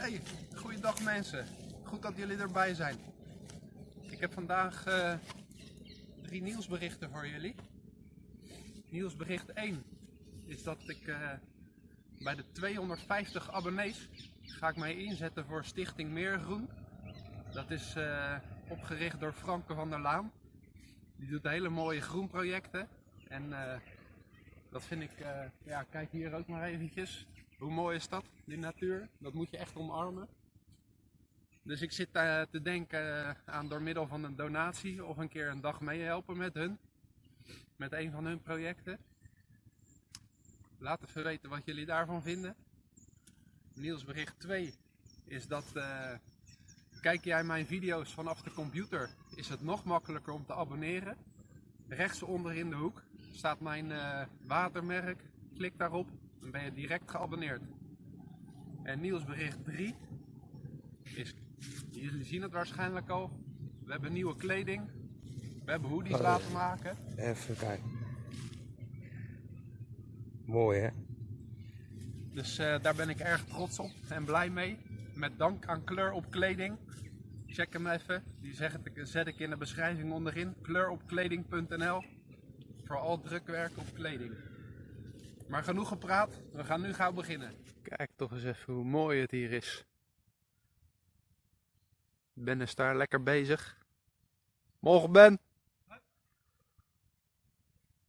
Hey, goeiedag mensen. Goed dat jullie erbij zijn. Ik heb vandaag eh, drie nieuwsberichten voor jullie. Nieuwsbericht 1 is dat ik eh, bij de 250 abonnees ga ik mij inzetten voor Stichting Meergroen. Dat is eh, opgericht door Franke van der Laan. Die doet hele mooie groenprojecten. En dat vind ik, ja kijk hier ook maar eventjes. Hoe mooi is dat, die natuur? Dat moet je echt omarmen. Dus ik zit eh, te denken eh, aan door middel van een donatie of een keer een dag meehelpen met hun. Met een van hun projecten. Laat even weten wat jullie daarvan vinden. Nieuwsbericht 2 is dat eh, kijk jij mijn video's vanaf de computer is het nog makkelijker om te abonneren. Rechts onder in de hoek staat mijn watermerk. Klik daarop, dan ben je direct geabonneerd. En nieuwsbericht 3 is, jullie zien het waarschijnlijk al, we hebben nieuwe kleding. We hebben hoodies Oh. laten maken. Even kijken. Mooi hè? Dus eh, daar ben ik erg trots op en blij mee. Met dank aan Kleur op Kleding. Check hem even. Die zeg ik, zet ik in de beschrijving onderin. Kleuropkleding.nl Voor al drukwerk op kleding. Maar genoeg gepraat. We gaan nu gauw beginnen. Kijk toch eens even hoe mooi het hier is. Ben is daar lekker bezig. Morgen Ben.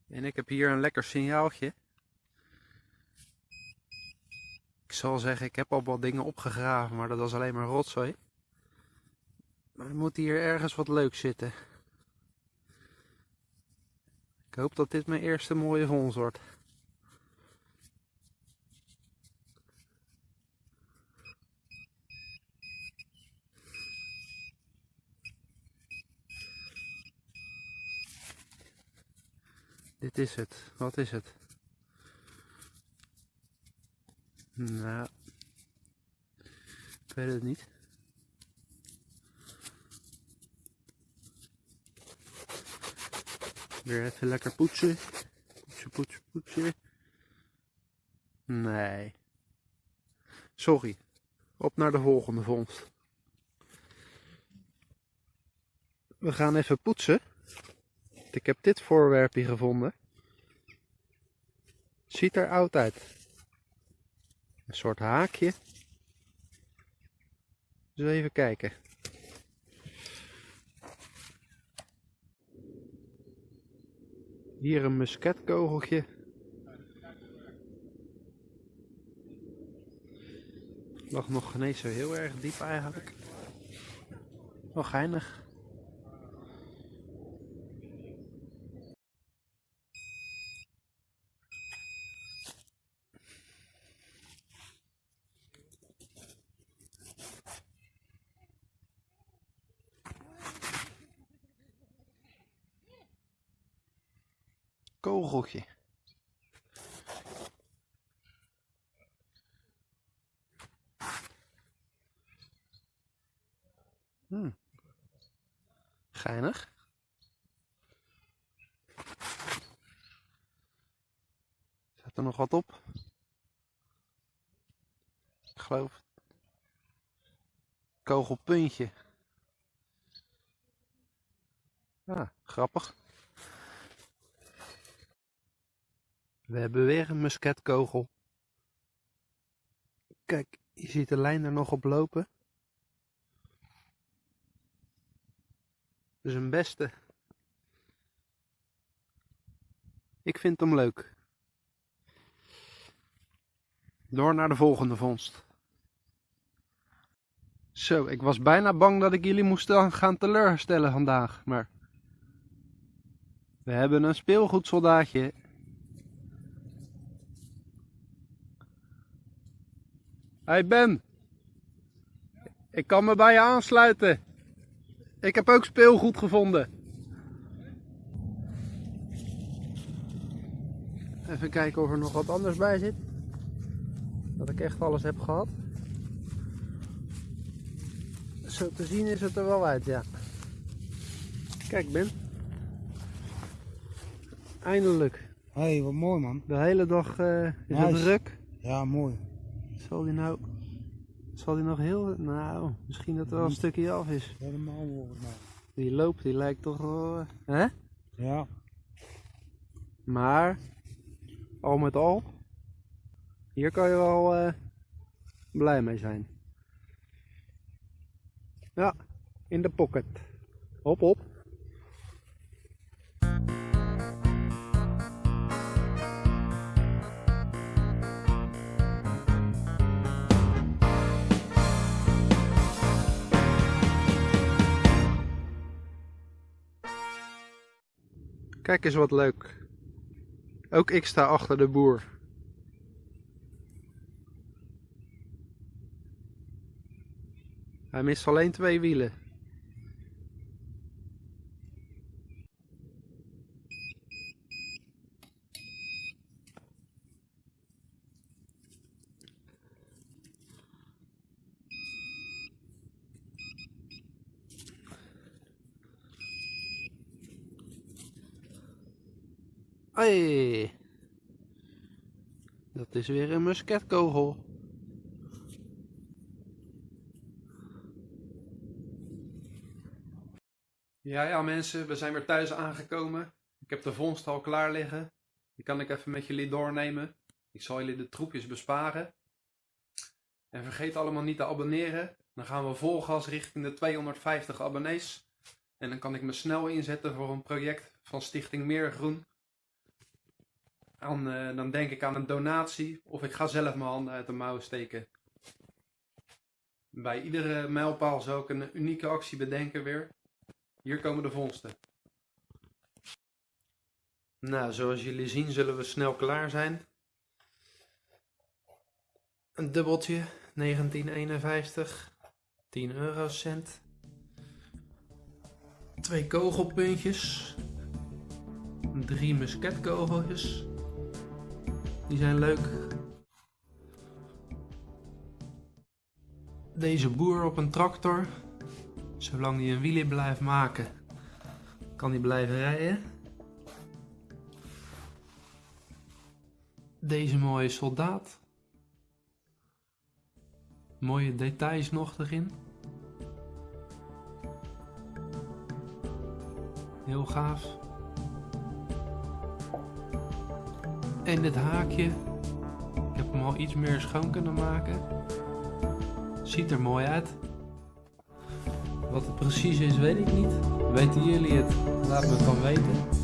En ik heb hier een lekker signaaltje. Ik zal zeggen, ik heb al wat dingen opgegraven, maar dat was alleen maar rotzooi. Maar er moet hier ergens wat leuks zitten. Ik hoop dat dit mijn eerste mooie vondst wordt. Dit is het. Wat is het? Nou, ik weet het niet. Weer even lekker poetsen. Poetsen, poetsen, poetsen. Nee. Sorry. Op naar de volgende vondst. We gaan even poetsen. Ik heb dit voorwerpje gevonden. Ziet er oud uit. Een soort haakje. Dus even kijken. Hier een musketkogeltje. Lag nog eens zo heel erg diep eigenlijk. Wel geinig. Kogeltje. Hmm. Geinig. Zet er nog wat op? Ik geloof. Kogelpuntje. Ah, grappig. We hebben weer een musketkogel. Kijk, je ziet de lijn er nog op lopen. Dus een beste. Ik vind hem leuk. Door naar de volgende vondst. Zo, ik was bijna bang dat ik jullie moest gaan teleurstellen vandaag, maar... We hebben een speelgoedsoldaatje. Hey Ben, ik kan me bij je aansluiten. Ik heb ook speelgoed gevonden. Even kijken of er nog wat anders bij zit. Dat ik echt alles heb gehad. Zo te zien is het er wel uit, ja. Kijk Ben. Eindelijk. Hé, hey, wat mooi man. De hele dag eh, is het druk. Ja, mooi. Zal die nou Zal die nog heel... Nou, misschien dat er wel een stukje af is. Helemaal volgens mij. Die loop, die lijkt toch wel... eh, Hè? Ja. Maar, al met al, hier kan je wel eh, blij mee zijn. Ja, in de pocket. Hop, hop. Kijk eens wat leuk. Ook ik sta achter de boer. Hij mist alleen twee wielen. Hey. Dat is weer een musketkogel. Ja, ja mensen, we zijn weer thuis aangekomen. Ik heb de vondst al klaar liggen. Die kan ik even met jullie doornemen. Ik zal jullie de troepjes besparen. En vergeet allemaal niet te abonneren. Dan gaan we vol gas richting de 250 abonnees. En dan kan ik me snel inzetten voor een project van Stichting Meergroen. Dan, eh, dan denk ik aan een donatie of ik ga zelf mijn handen uit de mouwen steken. Bij iedere mijlpaal zou ik een unieke actie bedenken weer. Hier komen de vondsten. Nou, zoals jullie zien zullen we snel klaar zijn. Een dubbeltje, 1951, 10 eurocent. Twee kogelpuntjes. Drie musketkogeltjes. Die zijn leuk. Deze boer op een tractor. Zolang hij een wielie blijft maken, kan hij blijven rijden. Deze mooie soldaat. Mooie details nog erin. Heel gaaf. En dit haakje. Ik heb hem al iets meer schoon kunnen maken. Ziet er mooi uit. Wat het precies is, weet ik niet. Weten jullie het? Laat me het dan weten.